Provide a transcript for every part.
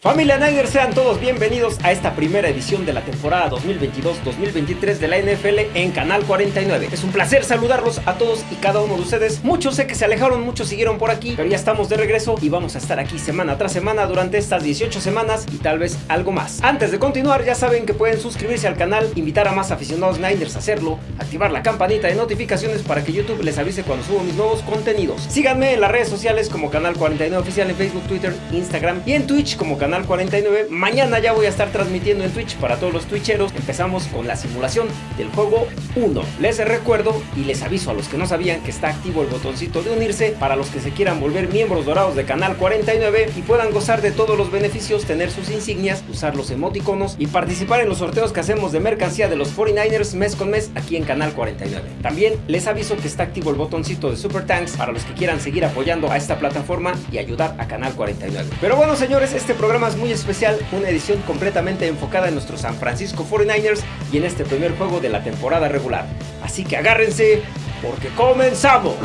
Familia Niners, sean todos bienvenidos a esta primera edición de la temporada 2022-2023 de la NFL en Canal 49. Es un placer saludarlos a todos y cada uno de ustedes. Muchos sé que se alejaron, muchos siguieron por aquí, pero ya estamos de regreso y vamos a estar aquí semana tras semana durante estas 18 semanas y tal vez algo más. Antes de continuar, ya saben que pueden suscribirse al canal, invitar a más aficionados Niners a hacerlo, activar la campanita de notificaciones para que YouTube les avise cuando subo mis nuevos contenidos. Síganme en las redes sociales como Canal 49 Oficial en Facebook, Twitter, Instagram y en Twitch como Canal Canal 49. Mañana ya voy a estar transmitiendo en Twitch para todos los twitcheros. Empezamos con la simulación del juego 1. Les recuerdo y les aviso a los que no sabían que está activo el botoncito de unirse para los que se quieran volver miembros dorados de Canal 49 y puedan gozar de todos los beneficios, tener sus insignias, usar los emoticonos y participar en los sorteos que hacemos de mercancía de los 49ers mes con mes aquí en Canal 49. También les aviso que está activo el botoncito de Super Tanks para los que quieran seguir apoyando a esta plataforma y ayudar a Canal 49. Pero bueno señores, este programa es muy especial, una edición completamente enfocada en nuestros San Francisco 49ers y en este primer juego de la temporada regular. Así que agárrense porque comenzamos.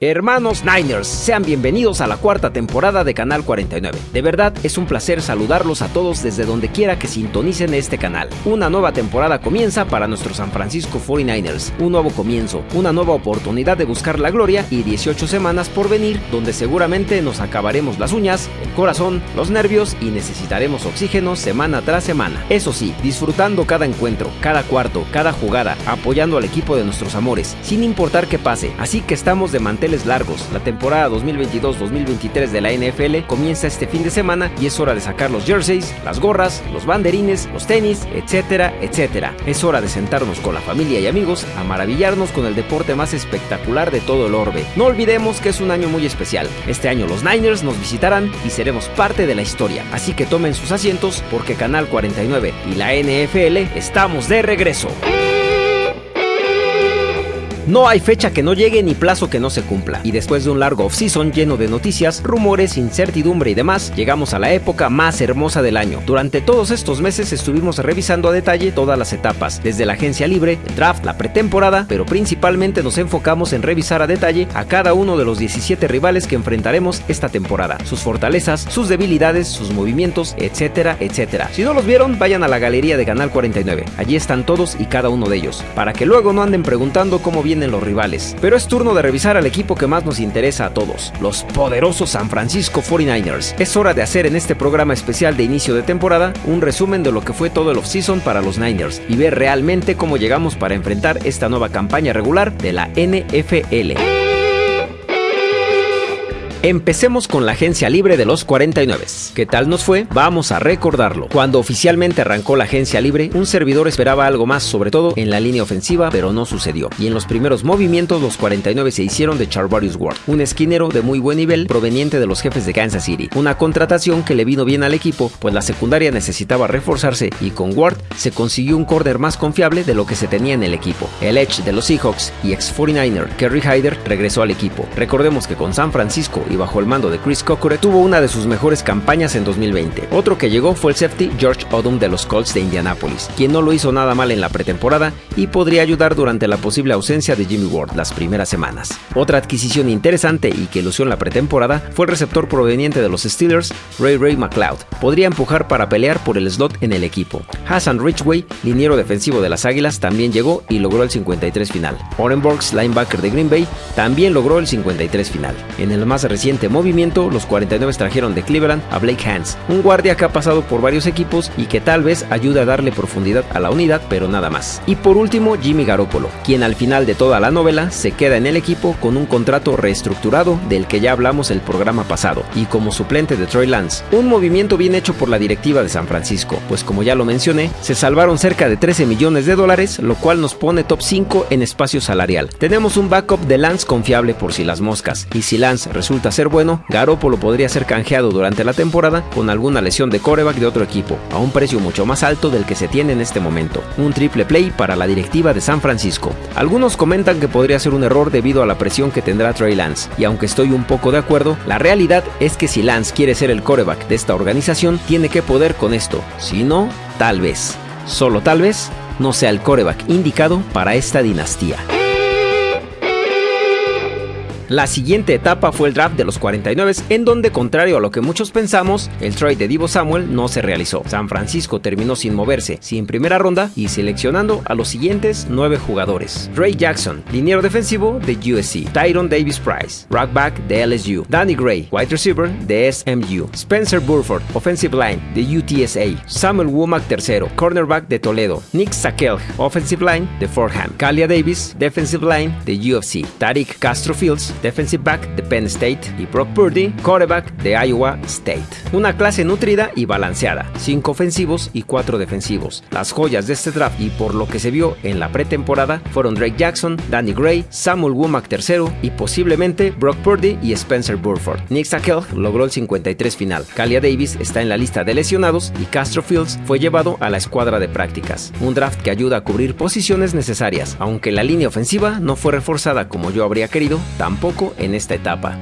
Hermanos Niners, sean bienvenidos a la cuarta temporada de Canal 49. De verdad, es un placer saludarlos a todos desde donde quiera que sintonicen este canal. Una nueva temporada comienza para nuestros San Francisco 49ers. Un nuevo comienzo, una nueva oportunidad de buscar la gloria y 18 semanas por venir donde seguramente nos acabaremos las uñas, el corazón, los nervios y necesitaremos oxígeno semana tras semana. Eso sí, disfrutando cada encuentro, cada cuarto, cada jugada, apoyando al equipo de nuestros amores, sin importar qué pase. Así que estamos de mantener largos. La temporada 2022-2023 de la NFL comienza este fin de semana y es hora de sacar los jerseys, las gorras, los banderines, los tenis, etcétera, etcétera. Es hora de sentarnos con la familia y amigos a maravillarnos con el deporte más espectacular de todo el orbe. No olvidemos que es un año muy especial. Este año los Niners nos visitarán y seremos parte de la historia. Así que tomen sus asientos porque Canal 49 y la NFL estamos de regreso. No hay fecha que no llegue ni plazo que no se cumpla. Y después de un largo off-season lleno de noticias, rumores, incertidumbre y demás, llegamos a la época más hermosa del año. Durante todos estos meses estuvimos revisando a detalle todas las etapas, desde la agencia libre, el draft, la pretemporada, pero principalmente nos enfocamos en revisar a detalle a cada uno de los 17 rivales que enfrentaremos esta temporada, sus fortalezas, sus debilidades, sus movimientos, etcétera, etcétera. Si no los vieron, vayan a la galería de Canal 49. Allí están todos y cada uno de ellos, para que luego no anden preguntando cómo viene en los rivales. Pero es turno de revisar al equipo que más nos interesa a todos, los poderosos San Francisco 49ers. Es hora de hacer en este programa especial de inicio de temporada un resumen de lo que fue todo el offseason para los Niners y ver realmente cómo llegamos para enfrentar esta nueva campaña regular de la NFL. Empecemos con la agencia libre de los 49. ¿Qué tal nos fue? Vamos a recordarlo. Cuando oficialmente arrancó la agencia libre, un servidor esperaba algo más, sobre todo en la línea ofensiva, pero no sucedió. Y en los primeros movimientos, los 49 se hicieron de Charvarius Ward, un esquinero de muy buen nivel proveniente de los jefes de Kansas City. Una contratación que le vino bien al equipo, pues la secundaria necesitaba reforzarse y con Ward se consiguió un corner más confiable de lo que se tenía en el equipo. El Edge de los Seahawks y ex 49er Kerry Hyder regresó al equipo. Recordemos que con San Francisco y bajo el mando de Chris Cockure tuvo una de sus mejores campañas en 2020. Otro que llegó fue el safety George Odom de los Colts de Indianapolis, quien no lo hizo nada mal en la pretemporada y podría ayudar durante la posible ausencia de Jimmy Ward las primeras semanas. Otra adquisición interesante y que lució en la pretemporada fue el receptor proveniente de los Steelers, Ray Ray McLeod. Podría empujar para pelear por el slot en el equipo. Hassan Richway, liniero defensivo de las Águilas, también llegó y logró el 53 final. Orenborgs, linebacker de Green Bay, también logró el 53 final. En el más reciente movimiento, los 49 trajeron de Cleveland a Blake Hans, un guardia que ha pasado por varios equipos y que tal vez ayude a darle profundidad a la unidad, pero nada más. Y por último, Jimmy Garoppolo, quien al final de toda la novela se queda en el equipo con un contrato reestructurado del que ya hablamos el programa pasado, y como suplente de Troy Lance. Un movimiento bien hecho por la directiva de San Francisco, pues como ya lo mencioné, se salvaron cerca de 13 millones de dólares, lo cual nos pone top 5 en espacio salarial. Tenemos un backup de Lance confiable por si las moscas, y si Lance resulta resulta ser bueno, Garoppolo podría ser canjeado durante la temporada con alguna lesión de coreback de otro equipo, a un precio mucho más alto del que se tiene en este momento. Un triple play para la directiva de San Francisco. Algunos comentan que podría ser un error debido a la presión que tendrá Trey Lance, y aunque estoy un poco de acuerdo, la realidad es que si Lance quiere ser el coreback de esta organización, tiene que poder con esto. Si no, tal vez, solo tal vez, no sea el coreback indicado para esta dinastía. La siguiente etapa fue el draft de los 49, en donde, contrario a lo que muchos pensamos, el trade de Divo Samuel no se realizó. San Francisco terminó sin moverse, sin primera ronda y seleccionando a los siguientes nueve jugadores: Ray Jackson, liniero defensivo de USC, Tyron Davis Price, rockback de LSU, Danny Gray, wide receiver de SMU, Spencer Burford, offensive line de UTSA, Samuel Womack III, cornerback de Toledo, Nick Sakel, offensive line de Fordham, Kalia Davis, defensive line de UFC, Tariq Castro Fields, defensive back de Penn State, y Brock Purdy, quarterback de Iowa State. Una clase nutrida y balanceada, 5 ofensivos y 4 defensivos. Las joyas de este draft y por lo que se vio en la pretemporada fueron Drake Jackson, Danny Gray, Samuel Womack III y posiblemente Brock Purdy y Spencer Burford. Nick Sakel logró el 53 final. Kalia Davis está en la lista de lesionados y Castro Fields fue llevado a la escuadra de prácticas. Un draft que ayuda a cubrir posiciones necesarias, aunque la línea ofensiva no fue reforzada como yo habría querido, tampoco en esta etapa.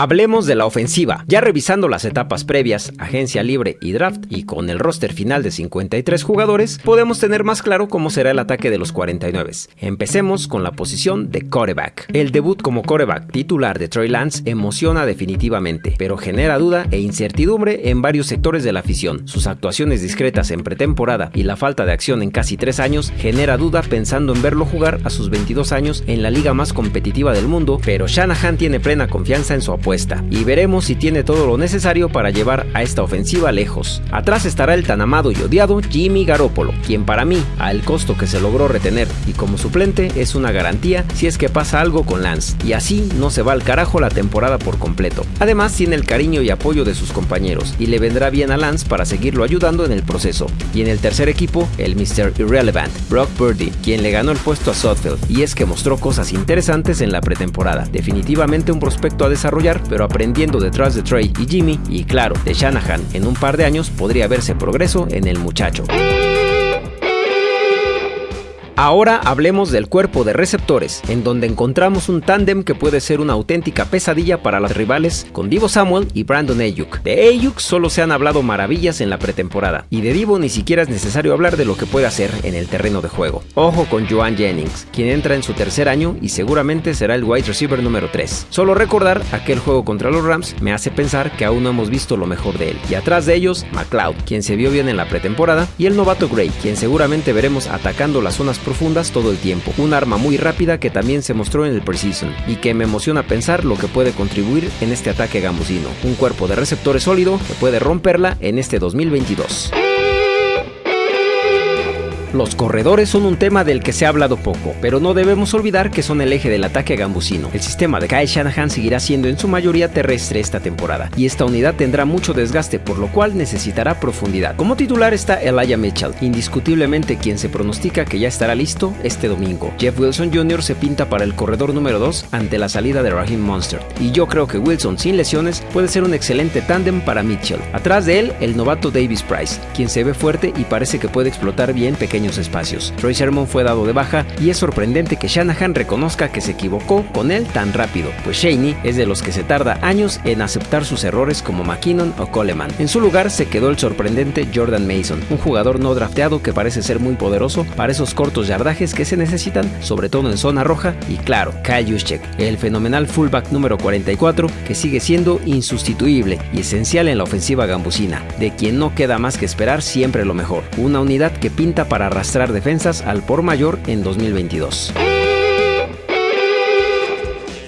Hablemos de la ofensiva. Ya revisando las etapas previas, agencia libre y draft, y con el roster final de 53 jugadores, podemos tener más claro cómo será el ataque de los 49. Empecemos con la posición de coreback. El debut como coreback titular de Troy Lance emociona definitivamente, pero genera duda e incertidumbre en varios sectores de la afición. Sus actuaciones discretas en pretemporada y la falta de acción en casi 3 años genera duda pensando en verlo jugar a sus 22 años en la liga más competitiva del mundo, pero Shanahan tiene plena confianza en su apoyo y veremos si tiene todo lo necesario para llevar a esta ofensiva lejos. Atrás estará el tan amado y odiado Jimmy Garoppolo, quien para mí, al costo que se logró retener y como suplente, es una garantía si es que pasa algo con Lance, y así no se va al carajo la temporada por completo. Además tiene el cariño y apoyo de sus compañeros, y le vendrá bien a Lance para seguirlo ayudando en el proceso. Y en el tercer equipo, el Mr. Irrelevant, Brock Purdy, quien le ganó el puesto a Sudfeld, y es que mostró cosas interesantes en la pretemporada. Definitivamente un prospecto a desarrollar pero aprendiendo detrás de Trey y Jimmy y claro, de Shanahan, en un par de años podría verse progreso en el muchacho. Ahora hablemos del cuerpo de receptores, en donde encontramos un tándem que puede ser una auténtica pesadilla para los rivales con Divo Samuel y Brandon Ayuk. De Ayuk solo se han hablado maravillas en la pretemporada, y de Divo ni siquiera es necesario hablar de lo que puede hacer en el terreno de juego. Ojo con Joan Jennings, quien entra en su tercer año y seguramente será el wide receiver número 3. Solo recordar aquel juego contra los Rams me hace pensar que aún no hemos visto lo mejor de él. Y atrás de ellos, McLeod, quien se vio bien en la pretemporada, y el novato Gray, quien seguramente veremos atacando las zonas profundas todo el tiempo. Un arma muy rápida que también se mostró en el preseason y que me emociona pensar lo que puede contribuir en este ataque gambusino. Un cuerpo de receptores sólido que puede romperla en este 2022. Los corredores son un tema del que se ha hablado poco, pero no debemos olvidar que son el eje del ataque gambusino. El sistema de Kyle Shanahan seguirá siendo en su mayoría terrestre esta temporada, y esta unidad tendrá mucho desgaste, por lo cual necesitará profundidad. Como titular está Elijah Mitchell, indiscutiblemente quien se pronostica que ya estará listo este domingo. Jeff Wilson Jr. se pinta para el corredor número 2 ante la salida de Raheem Monster, y yo creo que Wilson sin lesiones puede ser un excelente tándem para Mitchell. Atrás de él, el novato Davis Price, quien se ve fuerte y parece que puede explotar bien pequeños espacios. Troy Sermon fue dado de baja y es sorprendente que Shanahan reconozca que se equivocó con él tan rápido, pues Shaney es de los que se tarda años en aceptar sus errores como McKinnon o Coleman. En su lugar se quedó el sorprendente Jordan Mason, un jugador no drafteado que parece ser muy poderoso para esos cortos yardajes que se necesitan, sobre todo en zona roja, y claro, Kyle Juszczyk, el fenomenal fullback número 44 que sigue siendo insustituible y esencial en la ofensiva gambusina, de quien no queda más que esperar siempre lo mejor, una unidad que pinta para arrastrar defensas al por mayor en 2022.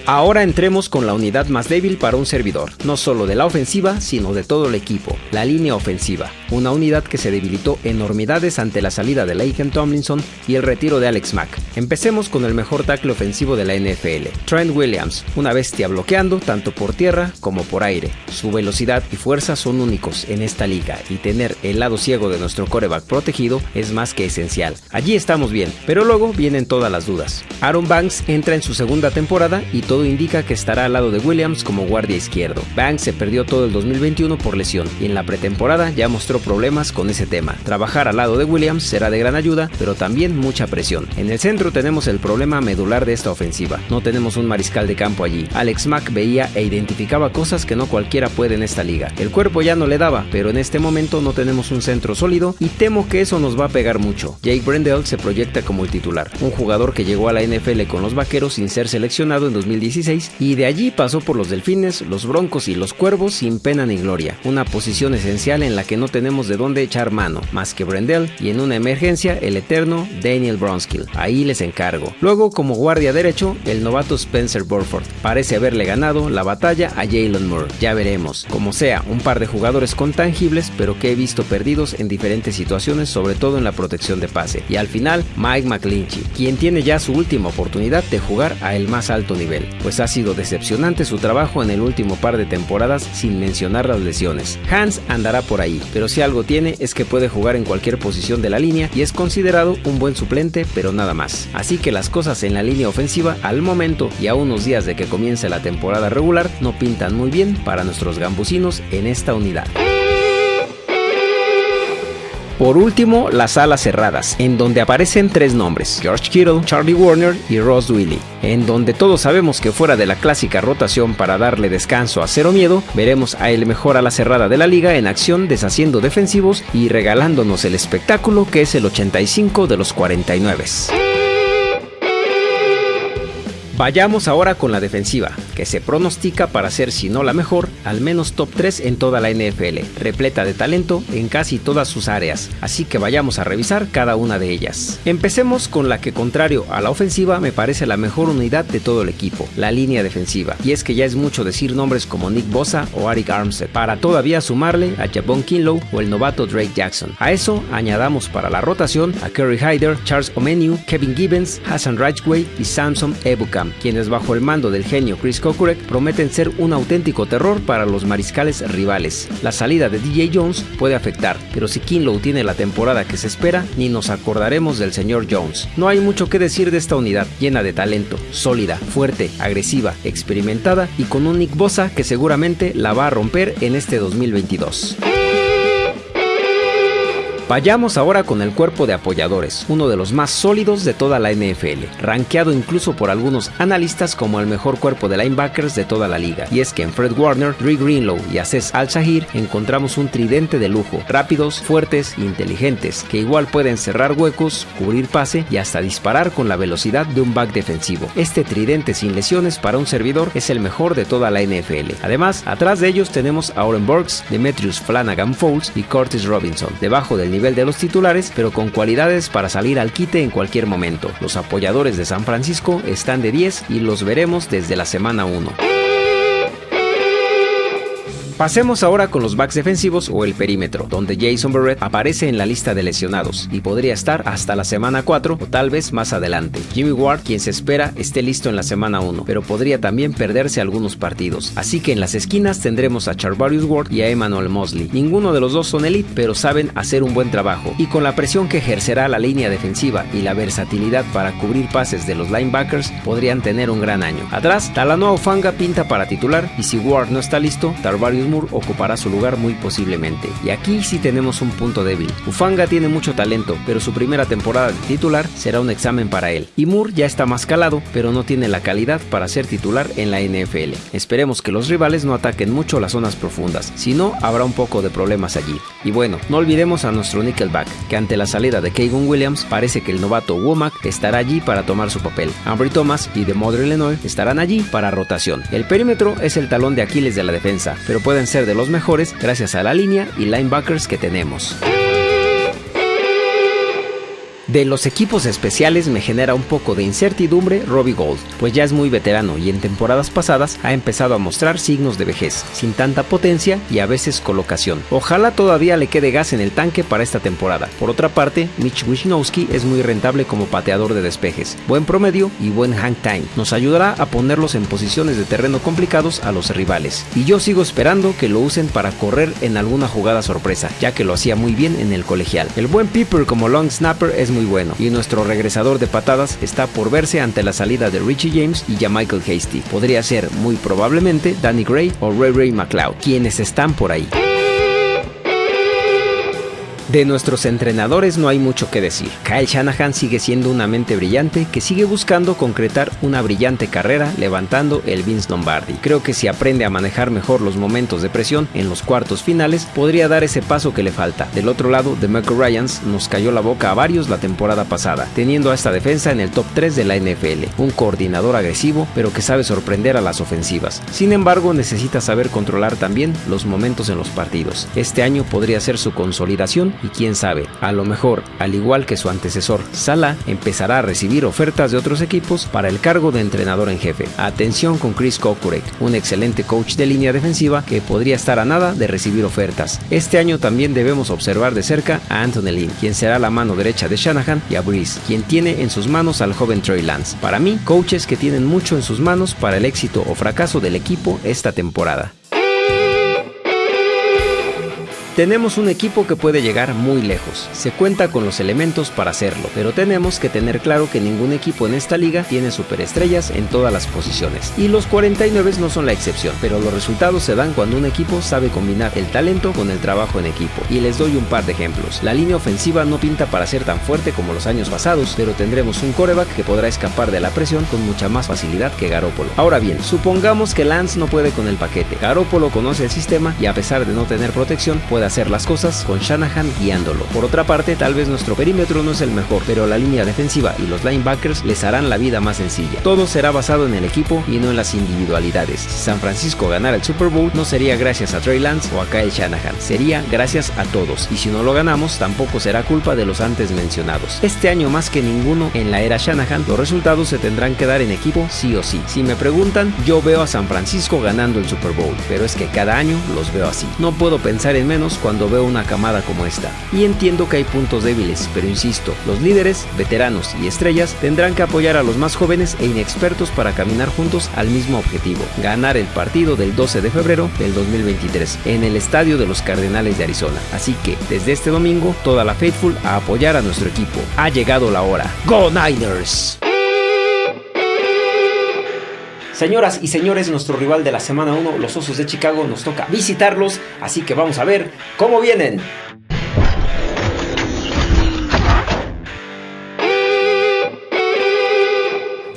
Ahora entremos con la unidad más débil para un servidor, no solo de la ofensiva, sino de todo el equipo, la línea ofensiva, una unidad que se debilitó enormidades ante la salida de Laken Tomlinson y el retiro de Alex Mack. Empecemos con el mejor tackle ofensivo de la NFL, Trent Williams, una bestia bloqueando tanto por tierra como por aire. Su velocidad y fuerza son únicos en esta liga y tener el lado ciego de nuestro coreback protegido es más que esencial. Allí estamos bien, pero luego vienen todas las dudas. Aaron Banks entra en su segunda temporada y todo indica que estará al lado de Williams como guardia izquierdo. Banks se perdió todo el 2021 por lesión y en la pretemporada ya mostró problemas con ese tema. Trabajar al lado de Williams será de gran ayuda, pero también mucha presión. En el centro tenemos el problema medular de esta ofensiva. No tenemos un mariscal de campo allí. Alex Mack veía e identificaba cosas que no cualquiera puede en esta liga. El cuerpo ya no le daba, pero en este momento no tenemos un centro sólido y temo que eso nos va a pegar mucho. Jake Brendel se proyecta como el titular, un jugador que llegó a la NFL con los Vaqueros sin ser seleccionado en 2016 y de allí pasó por los Delfines, los Broncos y los Cuervos sin pena ni gloria. Una posición esencial en la que no tenemos de dónde echar mano, más que Brendel y en una emergencia el eterno Daniel Bronskill. Ahí les encargo. Luego como guardia derecho, el novato Spencer Burford. Parece haberle ganado la batalla a Jalen Moore. Ya veremos. Como sea, un par de jugadores con tangibles, pero que he visto perdidos en diferentes situaciones, sobre todo en la protección de pase. Y al final, Mike McClinchy, quien tiene ya su última oportunidad de jugar a el más alto nivel, pues ha sido decepcionante su trabajo en el último par de temporadas sin mencionar las lesiones. Hans andará por ahí, pero si algo tiene es que puede jugar en cualquier posición de la línea y es considerado un buen suplente, pero nada más. Así que las cosas en la línea ofensiva al momento y a unos días de que comience la temporada regular no pintan muy bien para nuestros gambusinos en esta unidad. Por último, las alas cerradas, en donde aparecen tres nombres, George Kittle, Charlie Warner y Ross Willy, en donde todos sabemos que fuera de la clásica rotación para darle descanso a cero miedo, veremos a el mejor ala cerrada de la liga en acción deshaciendo defensivos y regalándonos el espectáculo que es el 85 de los 49. Vayamos ahora con la defensiva, se pronostica para ser si no la mejor, al menos top 3 en toda la NFL, repleta de talento en casi todas sus áreas, así que vayamos a revisar cada una de ellas. Empecemos con la que contrario a la ofensiva me parece la mejor unidad de todo el equipo, la línea defensiva, y es que ya es mucho decir nombres como Nick Bosa o Arik Armstead, para todavía sumarle a Jabon Kinlow o el novato Drake Jackson. A eso añadamos para la rotación a Kerry Hyder, Charles Omeniu, Kevin Gibbons, Hassan Ridgway y Samson Ebukam, quienes bajo el mando del genio Chris Prometen ser un auténtico terror para los mariscales rivales. La salida de DJ Jones puede afectar, pero si Kinlow tiene la temporada que se espera, ni nos acordaremos del señor Jones. No hay mucho que decir de esta unidad, llena de talento, sólida, fuerte, agresiva, experimentada y con un Nick Bosa que seguramente la va a romper en este 2022. Vayamos ahora con el cuerpo de apoyadores, uno de los más sólidos de toda la NFL, rankeado incluso por algunos analistas como el mejor cuerpo de linebackers de toda la liga. Y es que en Fred Warner, Dre Greenlow y Aces Al-Shahir encontramos un tridente de lujo, rápidos, fuertes e inteligentes, que igual pueden cerrar huecos, cubrir pase y hasta disparar con la velocidad de un back defensivo. Este tridente sin lesiones para un servidor es el mejor de toda la NFL. Además, atrás de ellos tenemos a Oren Burks, Demetrius Flanagan Foles y Curtis Robinson, debajo del nivel de los titulares, pero con cualidades para salir al quite en cualquier momento. Los apoyadores de San Francisco están de 10 y los veremos desde la semana 1. Pasemos ahora con los backs defensivos o el perímetro, donde Jason Barrett aparece en la lista de lesionados y podría estar hasta la semana 4 o tal vez más adelante. Jimmy Ward, quien se espera esté listo en la semana 1, pero podría también perderse algunos partidos. Así que en las esquinas tendremos a Charvarius Ward y a Emmanuel Mosley. Ninguno de los dos son elite, pero saben hacer un buen trabajo. Y con la presión que ejercerá la línea defensiva y la versatilidad para cubrir pases de los linebackers, podrían tener un gran año. Atrás, Talanoa Ufanga pinta para titular y si Ward no está listo, Tarvarius ocupará su lugar muy posiblemente. Y aquí sí tenemos un punto débil. Ufanga tiene mucho talento, pero su primera temporada de titular será un examen para él. Y Moore ya está más calado, pero no tiene la calidad para ser titular en la NFL. Esperemos que los rivales no ataquen mucho las zonas profundas, si no habrá un poco de problemas allí. Y bueno, no olvidemos a nuestro Nickelback, que ante la salida de Kevin Williams parece que el novato Womack estará allí para tomar su papel. Ambry Thomas y de Mother Illinois estarán allí para rotación. El perímetro es el talón de Aquiles de la defensa, pero pueden ser de los mejores gracias a la línea y linebackers que tenemos. De los equipos especiales me genera un poco de incertidumbre Robbie Gold, pues ya es muy veterano y en temporadas pasadas ha empezado a mostrar signos de vejez, sin tanta potencia y a veces colocación. Ojalá todavía le quede gas en el tanque para esta temporada. Por otra parte, Mitch Wisnowski es muy rentable como pateador de despejes, buen promedio y buen hang time. Nos ayudará a ponerlos en posiciones de terreno complicados a los rivales. Y yo sigo esperando que lo usen para correr en alguna jugada sorpresa, ya que lo hacía muy bien en el colegial. El buen Piper como long snapper es muy bueno y nuestro regresador de patadas está por verse ante la salida de Richie James y ya Michael Hasty. Podría ser muy probablemente Danny Gray o Ray Ray McLeod, quienes están por ahí. De nuestros entrenadores no hay mucho que decir. Kyle Shanahan sigue siendo una mente brillante que sigue buscando concretar una brillante carrera levantando el Vince Lombardi. Creo que si aprende a manejar mejor los momentos de presión en los cuartos finales, podría dar ese paso que le falta. Del otro lado, The Michael Ryans nos cayó la boca a varios la temporada pasada, teniendo a esta defensa en el top 3 de la NFL. Un coordinador agresivo, pero que sabe sorprender a las ofensivas. Sin embargo, necesita saber controlar también los momentos en los partidos. Este año podría ser su consolidación y quién sabe, a lo mejor, al igual que su antecesor, Sala, empezará a recibir ofertas de otros equipos para el cargo de entrenador en jefe. Atención con Chris Kokurek, un excelente coach de línea defensiva que podría estar a nada de recibir ofertas. Este año también debemos observar de cerca a Anthony Lynn, quien será la mano derecha de Shanahan, y a Breeze, quien tiene en sus manos al joven Trey Lance. Para mí, coaches que tienen mucho en sus manos para el éxito o fracaso del equipo esta temporada. Tenemos un equipo que puede llegar muy lejos, se cuenta con los elementos para hacerlo, pero tenemos que tener claro que ningún equipo en esta liga tiene superestrellas en todas las posiciones, y los 49 no son la excepción, pero los resultados se dan cuando un equipo sabe combinar el talento con el trabajo en equipo, y les doy un par de ejemplos. La línea ofensiva no pinta para ser tan fuerte como los años pasados, pero tendremos un coreback que podrá escapar de la presión con mucha más facilidad que Garópolo. Ahora bien, supongamos que Lance no puede con el paquete, Garópolo conoce el sistema y a pesar de no tener protección, puede hacer las cosas con Shanahan guiándolo. Por otra parte, tal vez nuestro perímetro no es el mejor, pero la línea defensiva y los linebackers les harán la vida más sencilla. Todo será basado en el equipo y no en las individualidades. Si San Francisco ganara el Super Bowl, no sería gracias a Trey Lance o a Kyle Shanahan, sería gracias a todos. Y si no lo ganamos, tampoco será culpa de los antes mencionados. Este año más que ninguno en la era Shanahan, los resultados se tendrán que dar en equipo sí o sí. Si me preguntan, yo veo a San Francisco ganando el Super Bowl, pero es que cada año los veo así. No puedo pensar en menos cuando veo una camada como esta. Y entiendo que hay puntos débiles, pero insisto, los líderes, veteranos y estrellas tendrán que apoyar a los más jóvenes e inexpertos para caminar juntos al mismo objetivo, ganar el partido del 12 de febrero del 2023 en el estadio de los Cardenales de Arizona. Así que desde este domingo, toda la Faithful a apoyar a nuestro equipo. Ha llegado la hora. ¡Go Niners! Señoras y señores, nuestro rival de la semana 1, los Osos de Chicago, nos toca visitarlos, así que vamos a ver cómo vienen.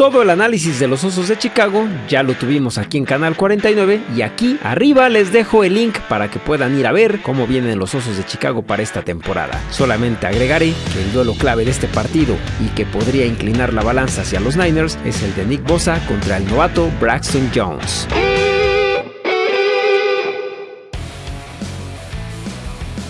Todo el análisis de los Osos de Chicago ya lo tuvimos aquí en Canal 49 y aquí arriba les dejo el link para que puedan ir a ver cómo vienen los Osos de Chicago para esta temporada. Solamente agregaré que el duelo clave de este partido y que podría inclinar la balanza hacia los Niners es el de Nick Bosa contra el novato Braxton Jones.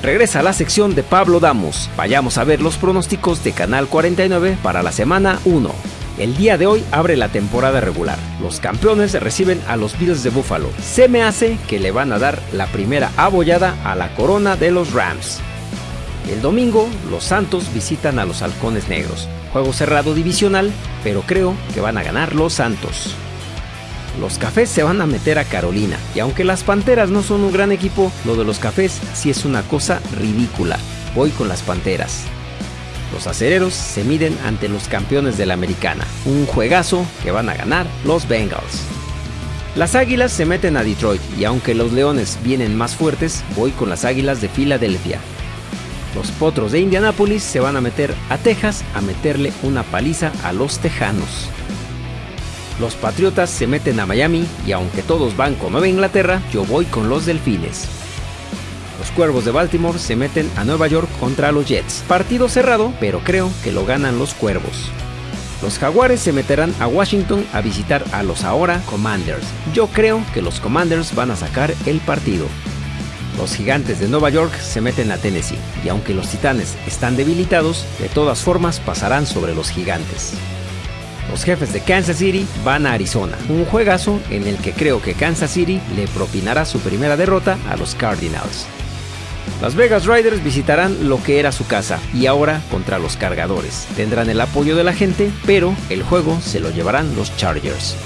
Regresa a la sección de Pablo Damos. Vayamos a ver los pronósticos de Canal 49 para la semana 1. El día de hoy abre la temporada regular. Los campeones reciben a los Bills de Buffalo. Se me hace que le van a dar la primera abollada a la corona de los Rams. El domingo, los Santos visitan a los Halcones Negros. Juego cerrado divisional, pero creo que van a ganar los Santos. Los Cafés se van a meter a Carolina, y aunque las Panteras no son un gran equipo, lo de los Cafés sí es una cosa ridícula. Voy con las Panteras. Los acereros se miden ante los campeones de la americana, un juegazo que van a ganar los Bengals. Las águilas se meten a Detroit y aunque los leones vienen más fuertes, voy con las águilas de Filadelfia. Los potros de Indianápolis se van a meter a Texas a meterle una paliza a los tejanos. Los patriotas se meten a Miami y aunque todos van con Nueva Inglaterra, yo voy con los delfines. Los Cuervos de Baltimore se meten a Nueva York contra los Jets. Partido cerrado, pero creo que lo ganan los Cuervos. Los Jaguares se meterán a Washington a visitar a los ahora Commanders. Yo creo que los Commanders van a sacar el partido. Los gigantes de Nueva York se meten a Tennessee y aunque los titanes están debilitados, de todas formas pasarán sobre los gigantes. Los jefes de Kansas City van a Arizona, un juegazo en el que creo que Kansas City le propinará su primera derrota a los Cardinals. Las Vegas Riders visitarán lo que era su casa y ahora contra los cargadores. Tendrán el apoyo de la gente, pero el juego se lo llevarán los Chargers.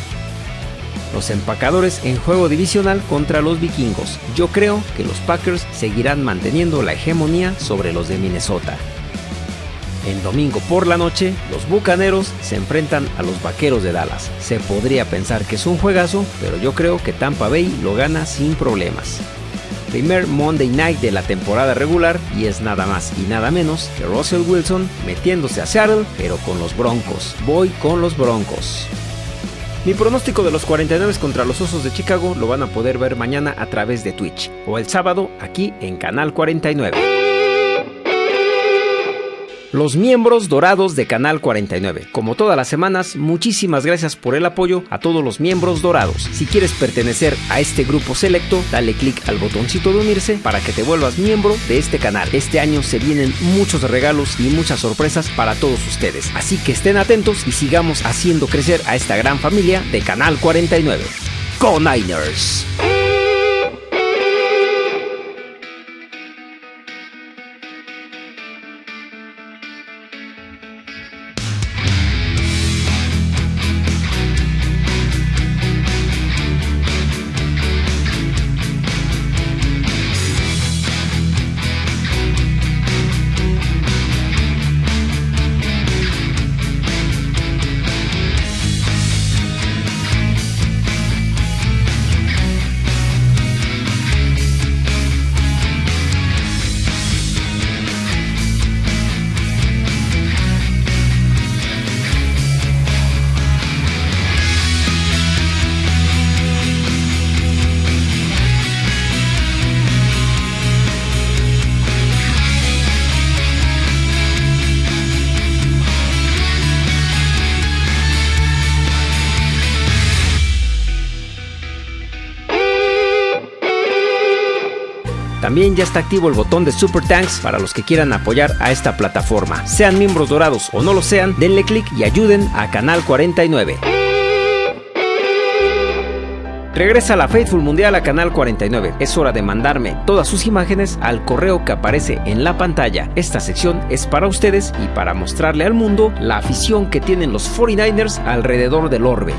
Los empacadores en juego divisional contra los vikingos. Yo creo que los Packers seguirán manteniendo la hegemonía sobre los de Minnesota. En domingo por la noche, los Bucaneros se enfrentan a los Vaqueros de Dallas. Se podría pensar que es un juegazo, pero yo creo que Tampa Bay lo gana sin problemas primer Monday Night de la temporada regular y es nada más y nada menos que Russell Wilson metiéndose a Seattle, pero con los Broncos. Voy con los Broncos. Mi pronóstico de los 49 contra los Osos de Chicago lo van a poder ver mañana a través de Twitch o el sábado aquí en Canal 49 los miembros dorados de Canal 49. Como todas las semanas, muchísimas gracias por el apoyo a todos los miembros dorados. Si quieres pertenecer a este grupo selecto, dale click al botoncito de unirse para que te vuelvas miembro de este canal. Este año se vienen muchos regalos y muchas sorpresas para todos ustedes. Así que estén atentos y sigamos haciendo crecer a esta gran familia de Canal 49. ¡Go Niners! Ya está activo el botón de Super Thanks para los que quieran apoyar a esta plataforma. Sean miembros dorados o no lo sean, denle click y ayuden a Canal 49. Regresa la Faithful Mundial a Canal 49. Es hora de mandarme todas sus imágenes al correo que aparece en la pantalla. Esta sección es para ustedes y para mostrarle al mundo la afición que tienen los 49ers alrededor del orbe.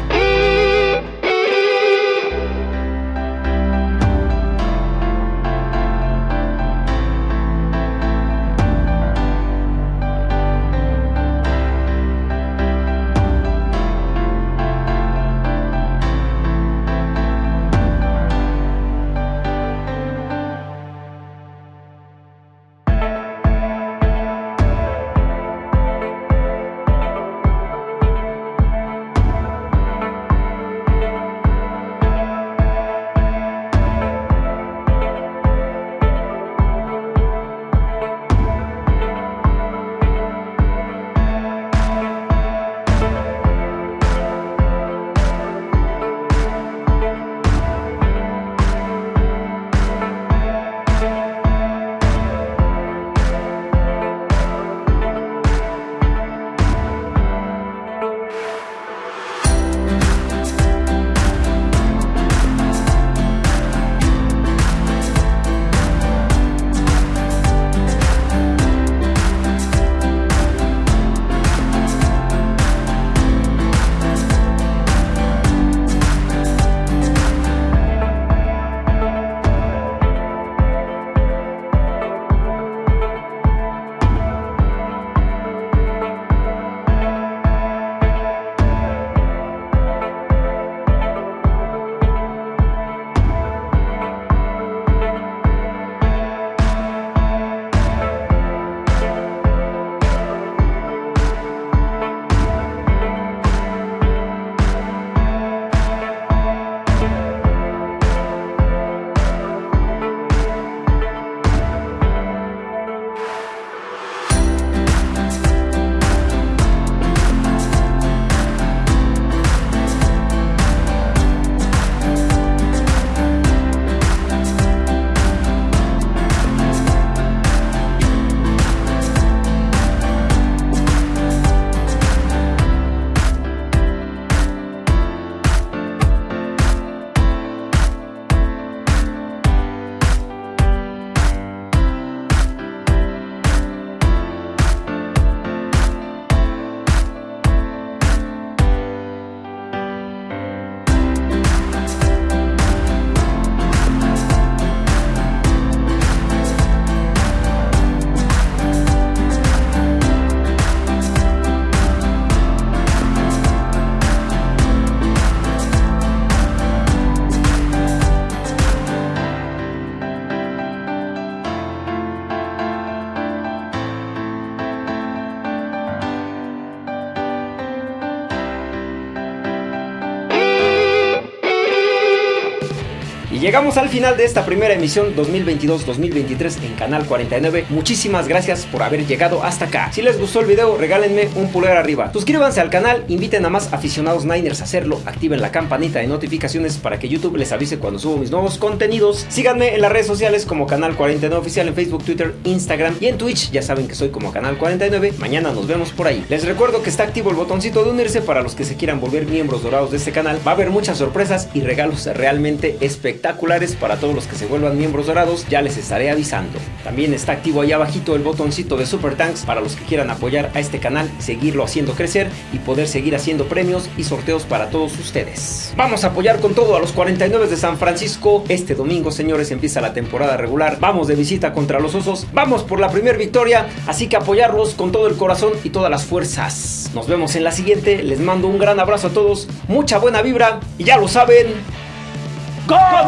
Llegamos al final de esta primera emisión 2022-2023 en Canal 49. Muchísimas gracias por haber llegado hasta acá. Si les gustó el video, regálenme un pulgar arriba. Suscríbanse al canal, inviten a más aficionados Niners a hacerlo, activen la campanita de notificaciones para que YouTube les avise cuando subo mis nuevos contenidos. Síganme en las redes sociales como Canal 49 Oficial en Facebook, Twitter, Instagram y en Twitch. Ya saben que soy como Canal 49. Mañana nos vemos por ahí. Les recuerdo que está activo el botoncito de unirse para los que se quieran volver miembros dorados de este canal. Va a haber muchas sorpresas y regalos realmente espectaculares para todos los que se vuelvan miembros dorados. Ya les estaré avisando. También está activo ahí abajito el botoncito de Super Tanks para los que quieran apoyar a este canal, seguirlo haciendo crecer y poder seguir haciendo premios y sorteos para todos ustedes. Vamos a apoyar con todo a los 49 de San Francisco. Este domingo, señores, empieza la temporada regular. Vamos de visita contra los Osos. Vamos por la primera victoria, así que apoyarlos con todo el corazón y todas las fuerzas. Nos vemos en la siguiente. Les mando un gran abrazo a todos, mucha buena vibra y ya lo saben. Go